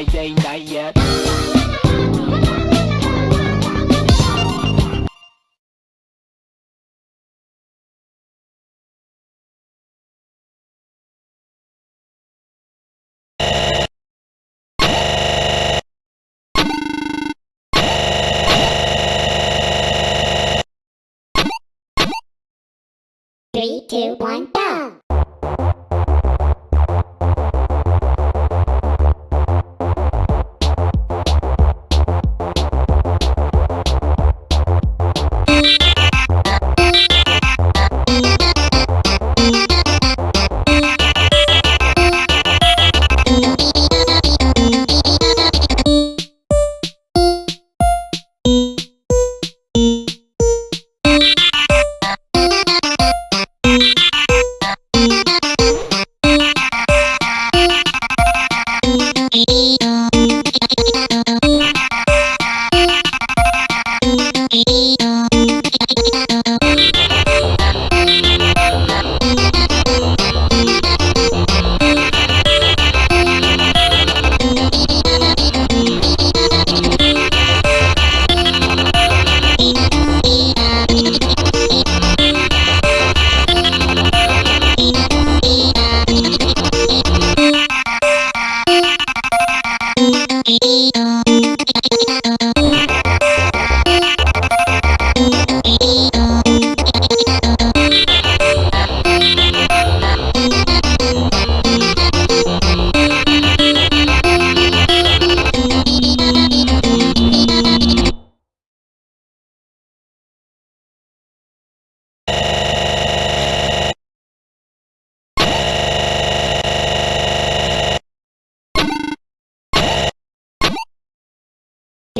night, day, night yet Three, two, one, go!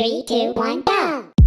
Three, two, one, go!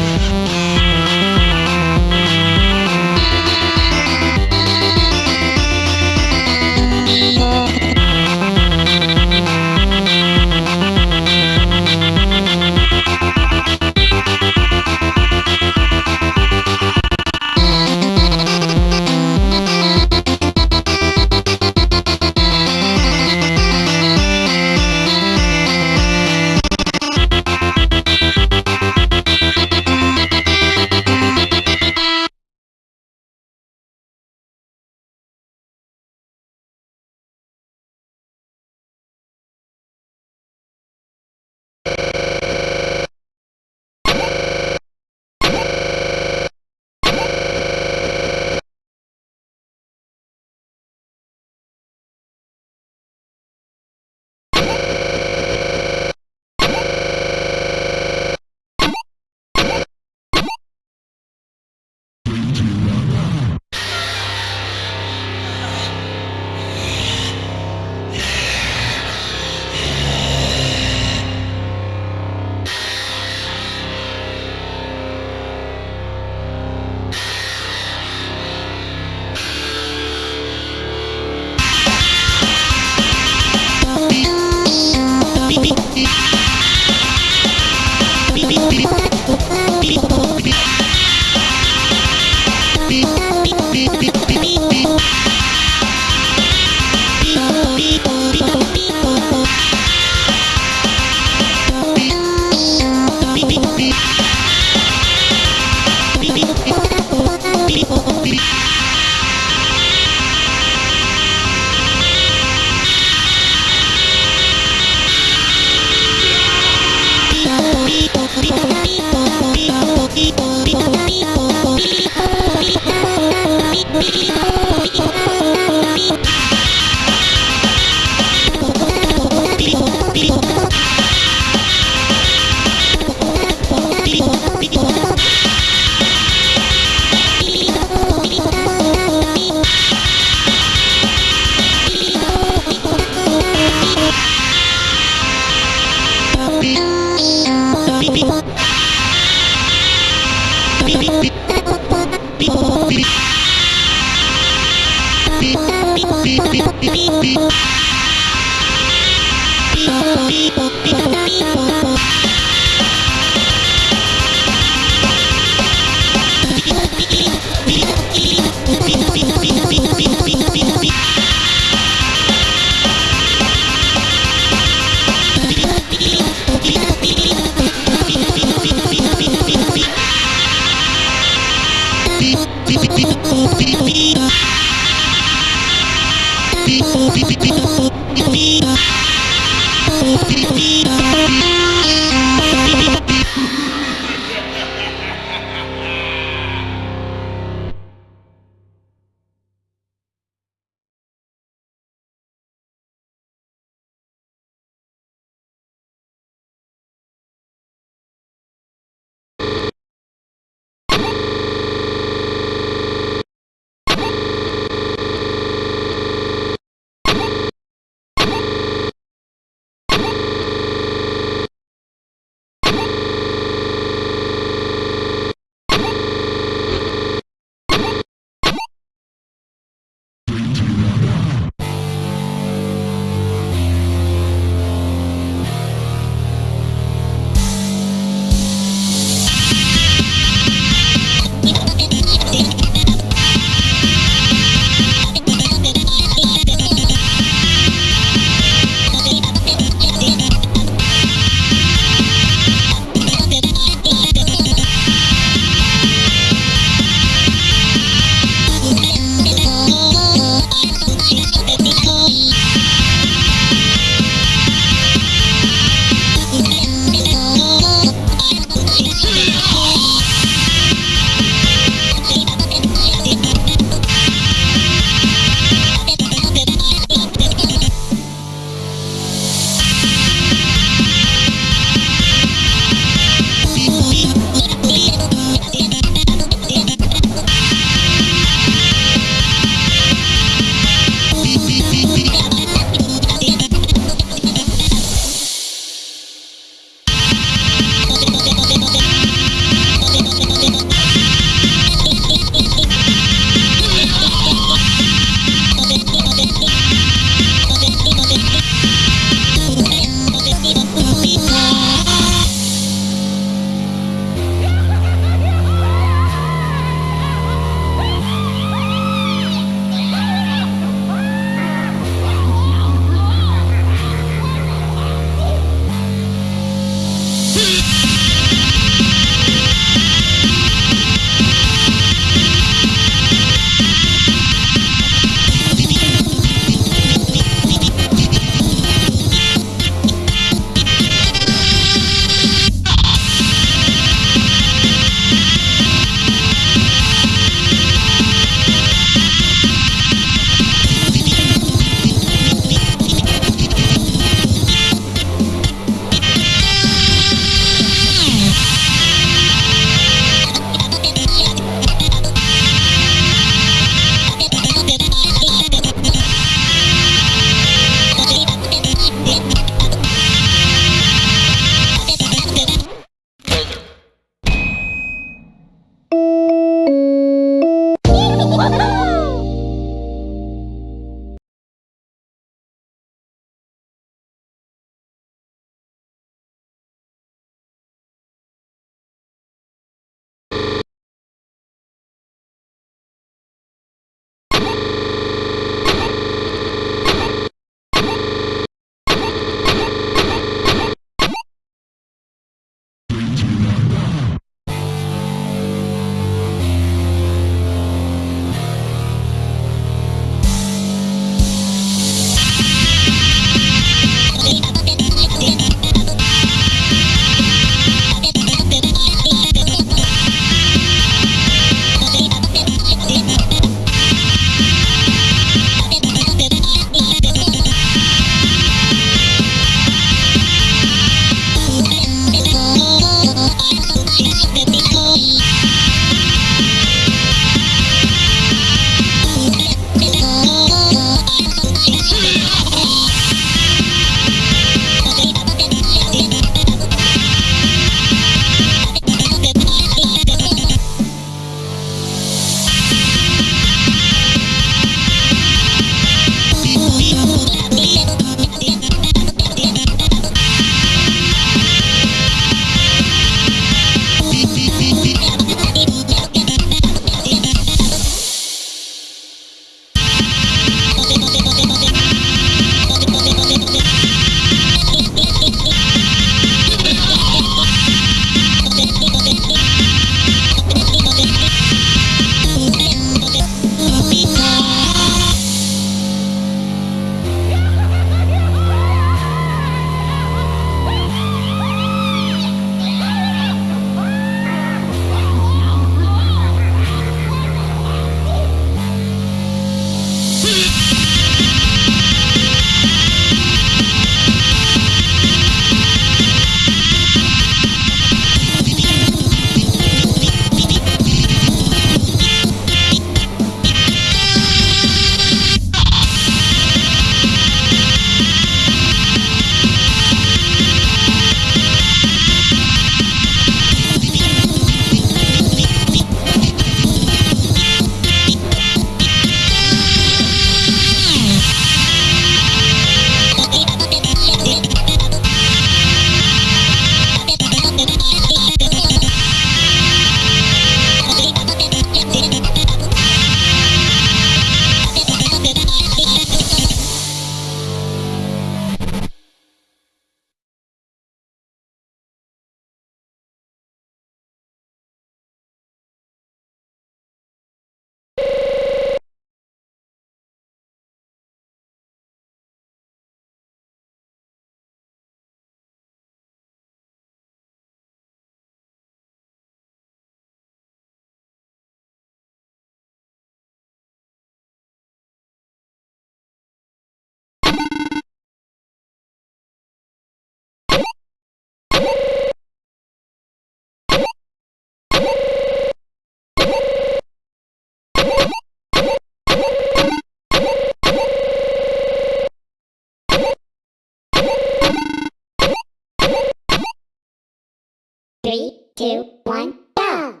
Three, two, one, go!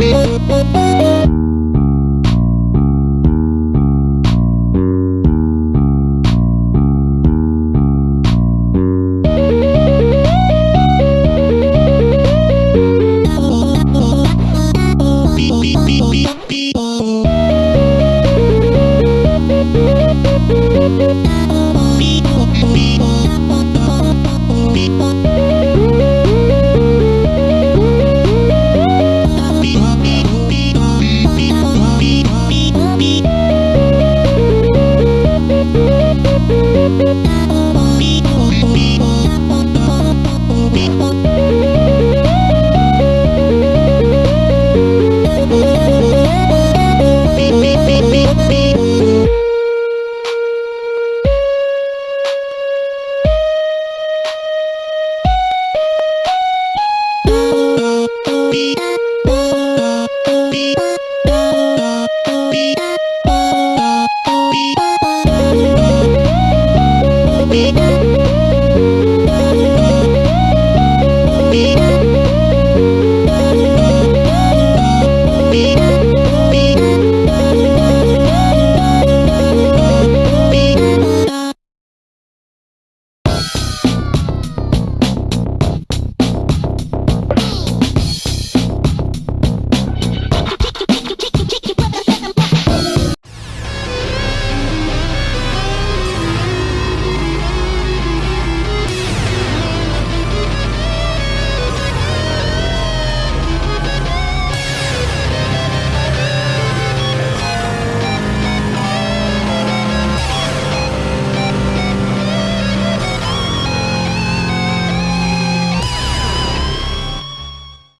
Música